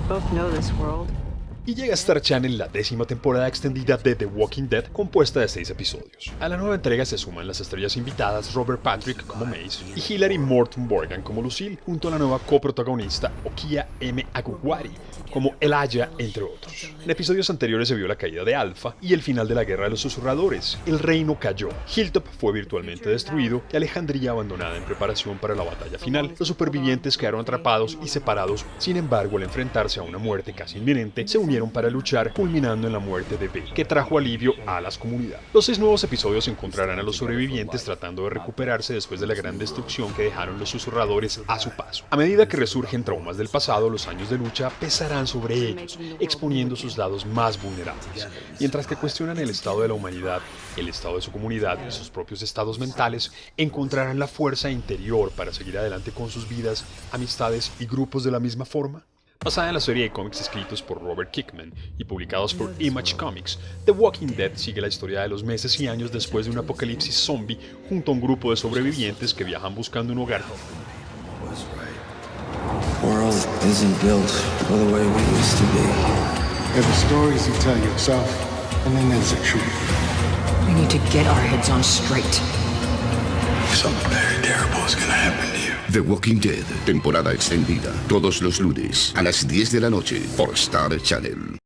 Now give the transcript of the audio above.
We both know this world. Y llega a Star Channel la décima temporada extendida de The Walking Dead compuesta de seis episodios. A la nueva entrega se suman las estrellas invitadas Robert Patrick como Mace y Hilary Morton Morgan como Lucille, junto a la nueva coprotagonista Okia M. Aguwari como Elijah, entre otros. En episodios anteriores se vio la caída de Alpha y el final de la Guerra de los Susurradores. El reino cayó, Hilltop fue virtualmente destruido y Alejandría abandonada en preparación para la batalla final. Los supervivientes quedaron atrapados y separados, sin embargo al enfrentarse a una muerte casi inminente, se unieron para luchar, culminando en la muerte de B, que trajo alivio a las comunidades. Los seis nuevos episodios encontrarán a los sobrevivientes tratando de recuperarse después de la gran destrucción que dejaron los susurradores a su paso. A medida que resurgen traumas del pasado, los años de lucha pesarán sobre ellos, exponiendo sus lados más vulnerables. Mientras que cuestionan el estado de la humanidad, el estado de su comunidad y sus propios estados mentales, encontrarán la fuerza interior para seguir adelante con sus vidas, amistades y grupos de la misma forma. Basada en la serie de cómics escritos por Robert Kickman y publicados por Image Comics, The Walking Dead sigue la historia de los meses y años después de un apocalipsis zombie junto a un grupo de sobrevivientes que viajan buscando un hogar. Something very terrible is gonna happen. The Walking Dead, temporada extendida, todos los lunes a las 10 de la noche por Star Channel.